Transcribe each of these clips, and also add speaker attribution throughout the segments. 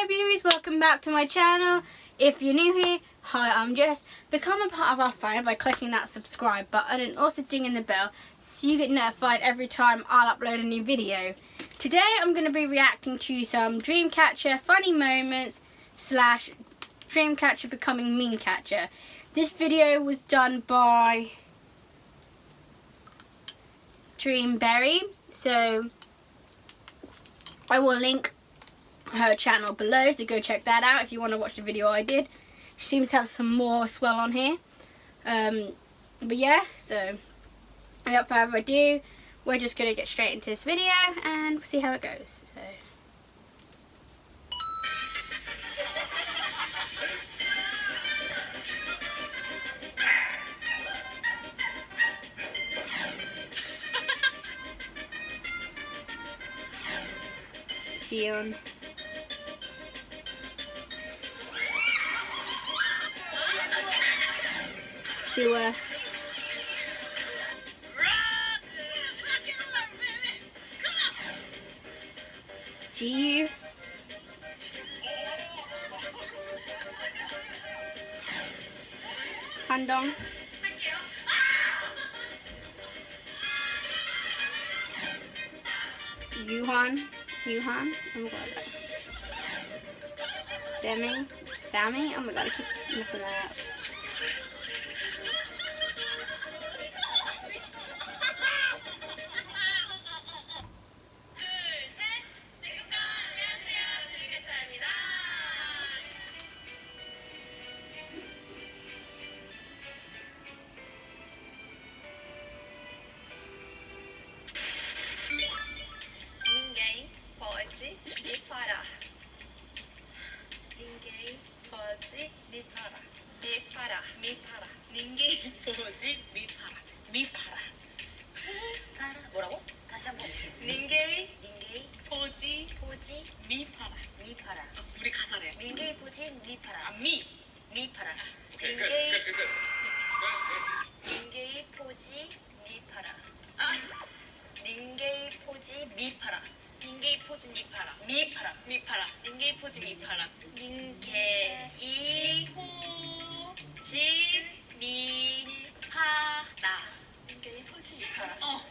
Speaker 1: Hi beauties, welcome back to my channel. If you're new here, hi I'm Jess. Become a part of our family by clicking that subscribe button and also dinging the bell so you get notified every time I'll upload a new video. Today I'm going to be reacting to some Dreamcatcher funny moments slash Dreamcatcher becoming meme catcher. This video was done by Dreamberry so I will link her channel below so go check that out if you want to watch the video I did. She seems to have some more as well on here. Um, but yeah so without further ado we're just gonna get straight into this video and we'll see how it goes so. Gion sewer. G. Handong. Yuhan. Yuhan. Oh my god. Demi. Dami. Oh my god, I keep messing that up.
Speaker 2: Me parar. Me parar.
Speaker 3: 파라 뭐라고? 다시 한번 민게이
Speaker 2: pode
Speaker 3: 포지
Speaker 2: me parar.
Speaker 3: 미파라
Speaker 2: 우리 가사래.
Speaker 3: 민게이 포지
Speaker 2: 아,
Speaker 3: 미파라
Speaker 2: me.
Speaker 3: 미파라 민게이. 민게이 포지 미파라
Speaker 2: 아,
Speaker 3: 민게이 포지 미파라
Speaker 2: 닌게이 포즈 미파라. 미파라. 미파라. 닌게이 포즈 미파라. 닌게이 포즈 미파라.
Speaker 3: 민게이 포지 미파라.
Speaker 2: 어.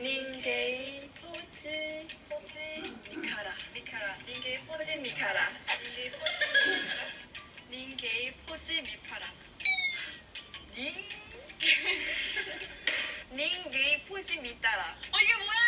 Speaker 3: 민게이 포지 포지 미카라. 미카라. 민게이 포지 미카라. 민게이 포지 미카라.
Speaker 2: 닌게이 포즈 미파라.
Speaker 3: 닌? 닌게이 포지 미따라.
Speaker 2: 어 이게 뭐야?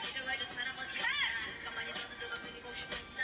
Speaker 3: 지루해져서 난 한번 잠깐만 이 너도 누가 끊이고 싶어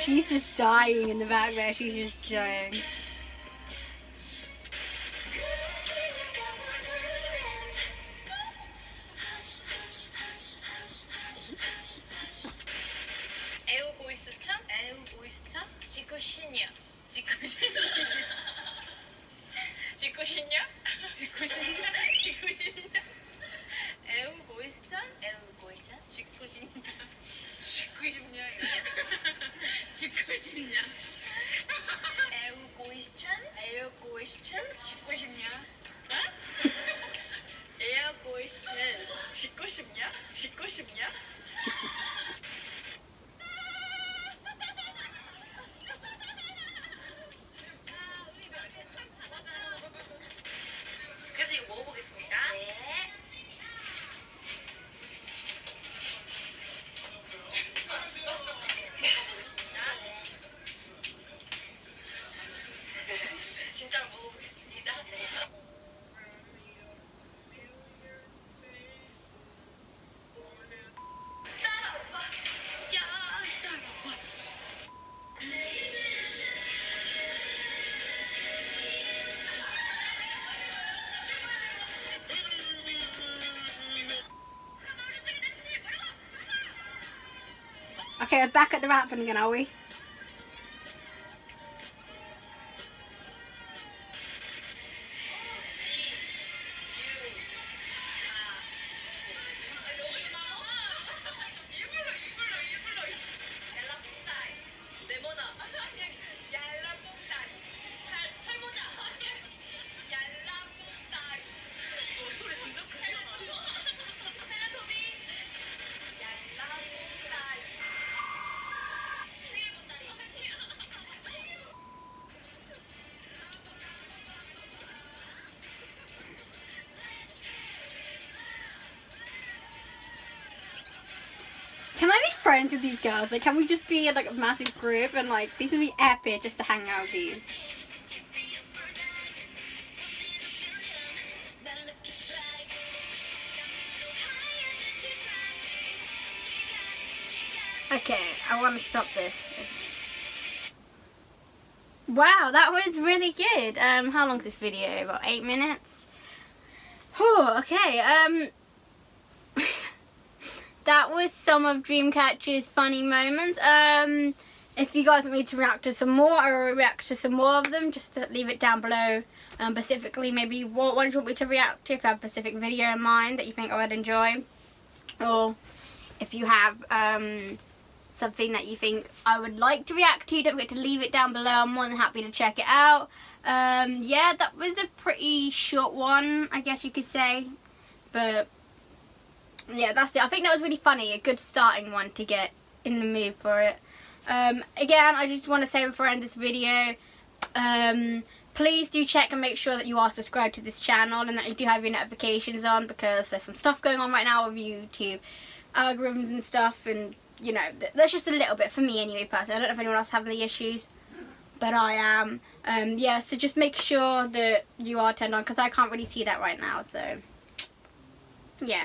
Speaker 1: She's just dying in the back there. She's just dying.
Speaker 2: question? 짓고 싶냐? 에어 question 짓고 싶냐? 짓고 싶냐?
Speaker 1: Okay, we're back at the rapping again, are we? Can I be friends with these girls? Like, can we just be like a massive group and like these would be epic just to hang out with these. Okay, I want to stop this. Wow, that was really good. Um, how long is this video? About eight minutes. Oh, okay. Um, that was some of Dreamcatcher's funny moments. Um, if you guys want me to react to some more, I will react to some more of them. Just leave it down below. Um, specifically, maybe what ones you want me to react to. If you have a specific video in mind that you think I would enjoy, or if you have um something that you think I would like to react to, don't forget to leave it down below. I'm more than happy to check it out. Um, yeah, that was a pretty short one, I guess you could say. But yeah, that's it. I think that was really funny. A good starting one to get in the mood for it. Um, again, I just want to say before I end this video, um, please do check and make sure that you are subscribed to this channel and that you do have your notifications on because there's some stuff going on right now with YouTube algorithms and stuff and you know, th there's just a little bit for me anyway personally. I don't know if anyone else having the issues, but I am. Um, yeah, so just make sure that you are turned on because I can't really see that right now. So yeah,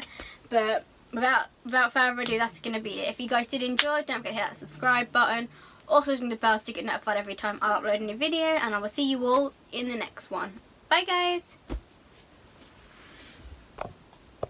Speaker 1: but without without further ado, that's gonna be it. If you guys did enjoy, don't forget to hit that subscribe button. Also ring the bell so you get notified every time I upload a new video, and I will see you all in the next one. Bye guys.